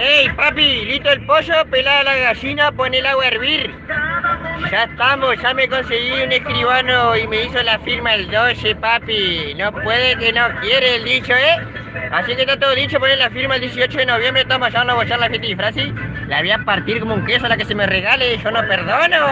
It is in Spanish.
¡Ey, papi! Listo el pollo, pelada la gallina, pon el agua a hervir. Ya estamos, ya me conseguí un escribano y me hizo la firma el 12, papi. No puede que no quiere el dicho, ¿eh? Así que está todo dicho, poner la firma el 18 de noviembre, estamos allá a bochar la gente disfraz. La voy a partir como un queso a la que se me regale, yo no perdono.